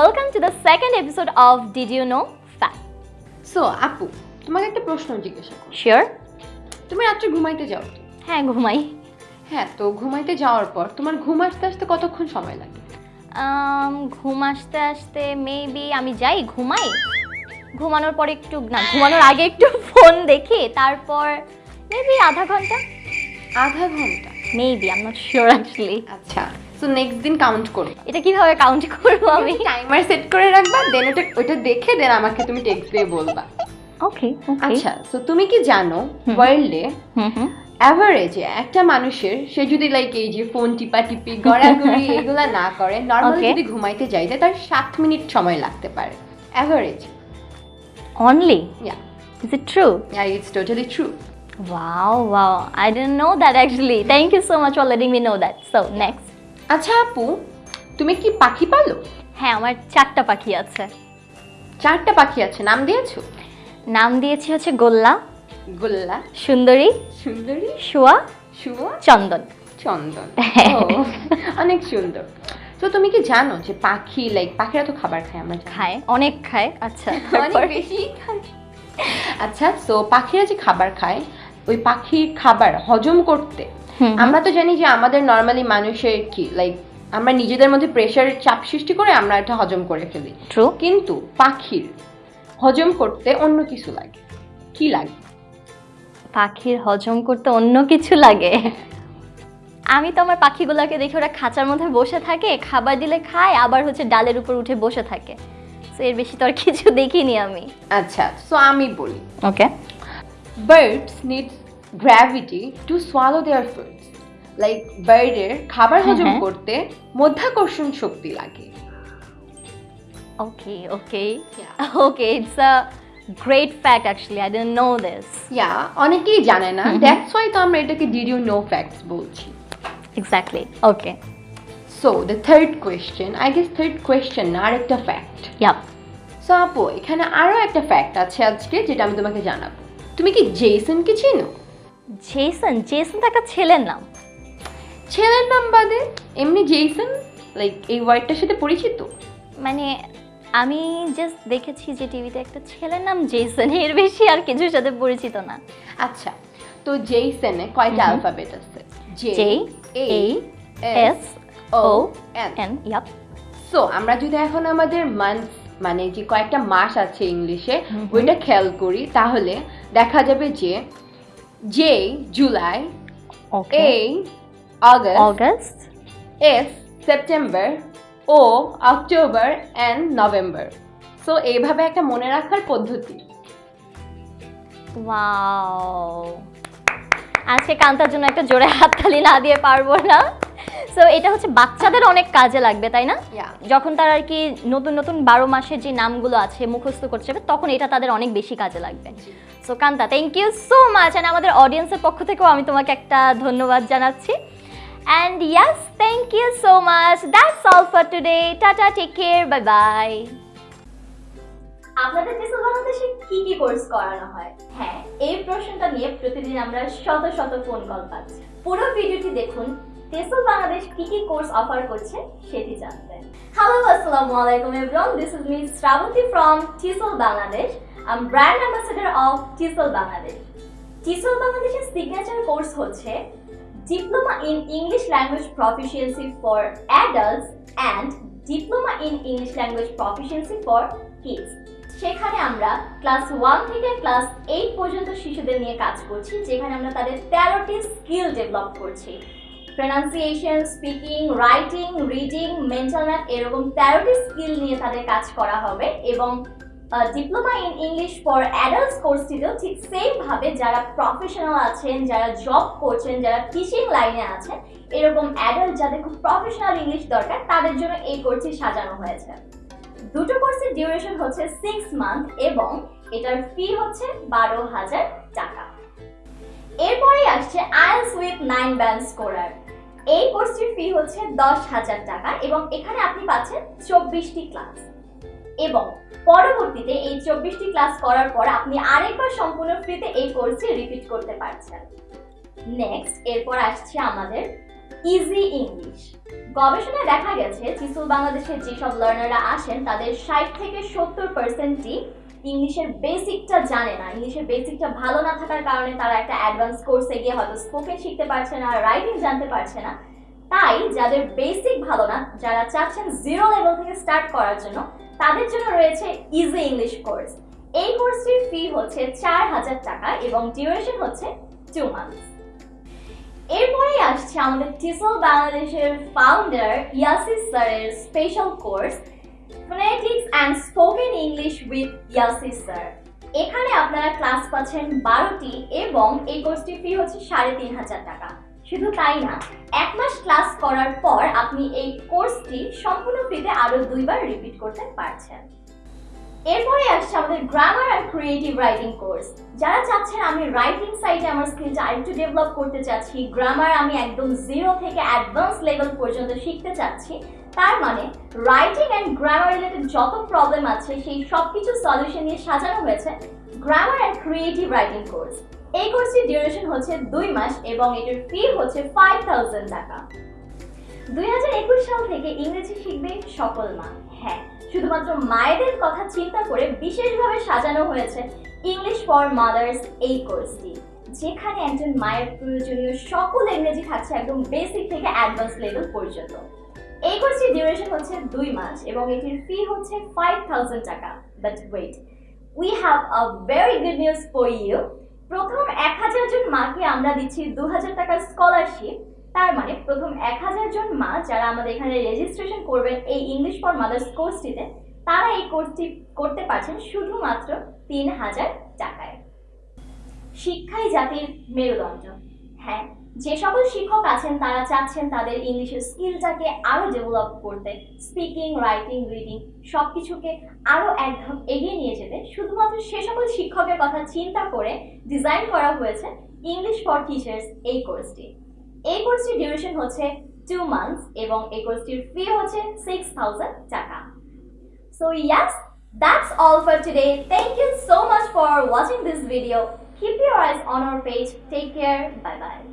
Welcome to the second episode of Did You Know Fact. So আপু তোমাকে একটা প্রশ্ন জিজ্ঞাসা করি। Sure? তুমি রাত্রে ঘুমাইতে যাও তো? হ্যাঁ ঘুমাই। হ্যাঁ তো ঘুমাইতে যাওয়ার পর তোমার ঘুম আসতে আসতে কতক্ষণ সময় লাগে? Um, ঘুম আসতে আসতে মেবি আমি যাই ঘুমাই। ঘুমানোর পর একটু না ঘুমানোর আগে একটু ফোন দেখি তারপর মেবি আধা ঘণ্টা। আধা ঘণ্টা? Maybe I not sure actually আচ্ছা। সো নেক্সট দিন কাউন্ট করবে এটা কীভাবে কাউন্ট করব আমি? টাইমার সেট করে রাখবা দেন ওটা ওটা দেখে দেন আমাকে তুমি টেক্সট দিয়ে বলবা। ওকে আচ্ছা সো তুমি কি জানো ওয়ার্ল্ডে অ্যাভারেজে একটা মানুষের সে যদি লাইক এই যে ফোন টিপা টিপি গড়াগড়ি এগুলা না করে নর্মালি যদি ঘুমাইতে যাইতে তার সাত মিনিট সময় লাগতে পারে। Average only yeah is it true yeah it's totally true Wow, wow. I didn't know that actually. Thank you so much for letting me know that. So, next. আচ্ছা আপু তুমি কি পাখি পালো? হ্যাঁ আমার চারটা পাখি আছে। চারটা পাখি আছে নাম দিয়েছ? নাম দিয়েছি হচ্ছে গোল্লা গোল্লা। সুন্দরী সুন্দরী? শুয়া শুভ চন্দন। চন্দন। অনেক সুন্দর। তো তুমি কি জানো যে পাখি লাইক পাখিরা তো খাবার খায় আমরা খায় অনেক খায়। আচ্ছা অনেক বেশি খায়। আচ্ছা তো পাখিরা যে খাবার খায় ওই পাখির খাবার হজম করতে আমরা তো জানি যে আমাদের নর্মালি মানুষের কি লাইক আমরা নিজেদের মধ্যে প্রেশার চাপ সৃষ্টি করে আমরা এটা হজম করে ফেলি। ট্রু কিন্তু পাখির হজম করতে অন্য কিছু লাগে। কি লাগে? পাখির হজম করতে অন্য কিছু লাগে? আমি তো আমার পাখিগুলোকে দেখি ওরা খাঁচার মধ্যে বসে থাকে খাবার দিলে খায় আবার হচ্ছে ডালের উপর উঠে বসে থাকে। এর বেশি তো আর কিছু দেখিনি আমি। আচ্ছা সো আমি বলি। Okay birds need gravity to swallow their foods like বার্ডের খাবার হজম। করতে মধ্যাকর্ষণ শক্তি লাগে Okay, okay. Okay, it's a great fact actually. I didn't know this. ইয়া অনেকেই জানে না। দ্যাটস ওয়াই তো আমরা এটাকে ডিড ইউ নো ফ্যাক্টস বলছি Exactly. Okay. So the third question I guess third question না আরেকটা ফ্যাক্ট Yep. সো আপু এখানে আরও একটা ফ্যাক্ট আছে আজকে যেটা আমি তোমাকে জানাব তুমি কি জেসনকে চিনো জেসন জেসন তো একটা ছেলের নাম ছেলের নাম বাদে এমনি জেসন লাইক এই ওয়ার্ডটার সাথে পরিচিত মানে আমি জাস্ট দেখেছি যে টিভিতে একটা ছেলের নাম জেসন এর বেশি আর কিছুর সাথে পরিচিত না আচ্ছা তো জেইসনে কয়টা। অ্যালফাবেট আছে J A S O N N. Yep. So আমরা যদি এখন আমাদের মান্থ মানে যে কয়েকটা মাস আছে ইংলিশে। ওইটা খেয়াল করি তাহলে দেখা যাবে যে J July Okay. August August. S September O October and November so এইভাবে একটা মনে রাখার পদ্ধতি Wow. আজকে কান্তার জন্য একটা জোরে হাততালি না দিয়ে পারব না সো এটা হচ্ছে বাচ্চাদের অনেক কাজে লাগবে তাই না? যখন তারা আর কি নতুন নতুন বারো মাসের যে নামগুলো আছে মুখস্থ করতে যাবে তখন এটা তাদের অনেক বেশি কাজে লাগবে। So Kanta thank you so much and আমাদের অডিয়েন্সের পক্ষ থেকেও আমি তোমাকে একটা ধন্যবাদ জানাচ্ছি। And yes thank you so much that's all for today tata take care bye bye আপনাদের টেসল বাংলাদেশে কি কি কোর্স করানো হয়? হ্যাঁ এই প্রশ্নটা নিয়ে প্রতিদিন আমরা শত শত ফোন কল পাচ্ছি। পুরো ভিডিওটি দেখুন টেসল বাংলাদেশ কি কি কোর্স অফার করছে সেটি জানতে। হ্যালো আসসালামু আলাইকুম everyone this is me Srabanti from Tisol Bangladesh I am brand ambassador of Tisol Bangladesh Tisol বাংলাদেশের সিগনেচার কোর্স হচ্ছে diploma in English language proficiency for adults and diploma in English language proficiency for kids সেখানে আমরা class one থেকে class eight পর্যন্ত শিশুদের নিয়ে কাজ করছি, যেখানে আমরা তাদের তেরোটি স্কিল ডেভেলপ করছি। Pronunciation speaking writing reading mental math এরকম তেরোটি স্কিল নিয়ে তাদের কাজ করা হবে এবং diploma in English for adults কোর্সটিতেও ঠিক সেম ভাবে যারা প্রফেশনাল আছেন, যারা জব করছেন, যারা টিচিং লাইনে আছেন, এরকম অ্যাডাল্ট যাদের খুব প্রফেশনাল ইংলিশ দরকার, তাদের জন্য এই কোর্সটি সাজানো হয়েছে। দুটো কোর্সের ডিউরেশন হচ্ছে সিক্স মান্থ এবং এটার ফি হচ্ছে বারো হাজার টাকা। এরপরে আসছে IELTS with nine band scorer এই কোর্সটির ফি হচ্ছে দশ হাজার টাকা এবং এখানে আপনি পাচ্ছেন চব্বিশটি ক্লাস এবং পরবর্তীতে এই চব্বিশটি ক্লাস করার পর আপনি আরেকবার সম্পূর্ণ ফ্রিতে এই কোর্সটি রিপিট করতে পারছেন। নেক্সট এরপর আসছে আমাদের ইজি ইংলিশ গবেষণায় দেখা গেছে, চিসুল বাংলাদেশের যেসব লার্নাররা আসেন, তাদের ষাট থেকে সত্তর পার্সেন্টই ইংলিশের বেসিকটা জানে না। ইংলিশের বেসিকটা ভালো না থাকার কারণে তারা একটা অ্যাডভান্স কোর্সে গিয়ে হয়তো স্পোকেন শিখতে পারছে না রাইটিং জানতে পারছে না। তাই যাদের বেসিক ভালো না, যারা চাচ্ছেন জিরো লেভেল থেকে স্টার্ট করার জন্য, তাদের জন্য রয়েছে ইজি ইংলিশ কোর্স এই কোর্সটির ফি হচ্ছে চার হাজার টাকা এবং ডিউরেশন হচ্ছে টু মান্থস এরপরেই আসছে আমাদের টিসল বাংলাদেশের ফাউন্ডার ইয়াসিস স্যারের special course phonetics and spoken English with Yasis sir এখানে আপনারা ক্লাস পাচ্ছেন বারোটি এবং এই কোর্সটির ফি হচ্ছে সাড়ে তিন হাজার টাকা। শুধু তাই না, এক মাস ক্লাস করার পর আপনি এই কোর্সটি সম্পূর্ণ ফ্রিতে আরও দুইবার রিপিট করতে পারছেন। এরপরে আসছে আমাদের grammar and creative writing course যারা চাচ্ছেন আমি রাইটিং সাইডে আমার স্কিলটা আরেকটু ডেভেলপ করতে চাচ্ছি গ্রামার আমি একদম জিরো থেকে অ্যাডভান্স লেভেল পর্যন্ত শিখতে চাচ্ছি তার মানে রাইটিং অ্যান্ড গ্রামার রিলেটেড যত প্রবলেম আছে, সেই সব কিছু সলিউশন নিয়ে সাজানো হয়েছে grammar and creative writing course এই কোর্সটির ডিউরেশন হচ্ছে দুই মাস এবং এটার ফি হচ্ছে ফাইভ থাউজেন্ড টাকা। দুই হাজার একুশ সাল থেকে ইংরেজি শিখবে সকল মা। হ্যাঁ শুধুমাত্র মায়েদের কথা চিন্তা করে বিশেষভাবে সাজানো হয়েছে ইংলিশ ফর মাদার্স এই কোর্সটি যেখানে একজন মায়ের প্রয়োজনীয় সকল ইংরেজি থাকছে একদম বেসিক থেকে অ্যাডভান্স লেভেল পর্যন্ত। এই কোর্সটির ডিউরেশন হচ্ছে দুই মাস এবং এটির ফি হচ্ছে ফাইভ থাউজেন্ড টাকা। But wait we have a very good news for you প্রথম এক হাজার জন মাকে আমরা দিচ্ছি দু হাজার টাকার স্কলারশিপ তার মানে প্রথম এক হাজার জন মা যারা আমাদের এখানে রেজিস্ট্রেশন করবেন এই ইংলিশ ফর মাদার্স কোর্সটিতে তারা এই কোর্সটি করতে পারছেন শুধুমাত্র তিন হাজার টাকায়। শিক্ষাই জাতির মেরুদণ্ড। হ্যাঁ যে সকল শিক্ষক আছেন, তারা চাচ্ছেন তাদের ইংলিশের স্কিলটাকে আরও ডেভেলপ করতে। স্পিকিং রাইটিং রিডিং সব কিছুকে আরও এক ধাপ এগিয়ে নিয়ে যেতে। শুধুমাত্র সে সকল শিক্ষকের কথা চিন্তা করে ডিজাইন করা হয়েছে ইংলিশ ফর টিচার্স এই কোর্সটি এই কোর্সটির ডিউরেশন হচ্ছে টু মান্থস এবং এই কোর্সটির ফি হচ্ছে সিক্স থাউজেন্ড টাকা। So yes that's all for today. Thank you so much for watching this video. Keep your eyes on our page. Take care. Bye bye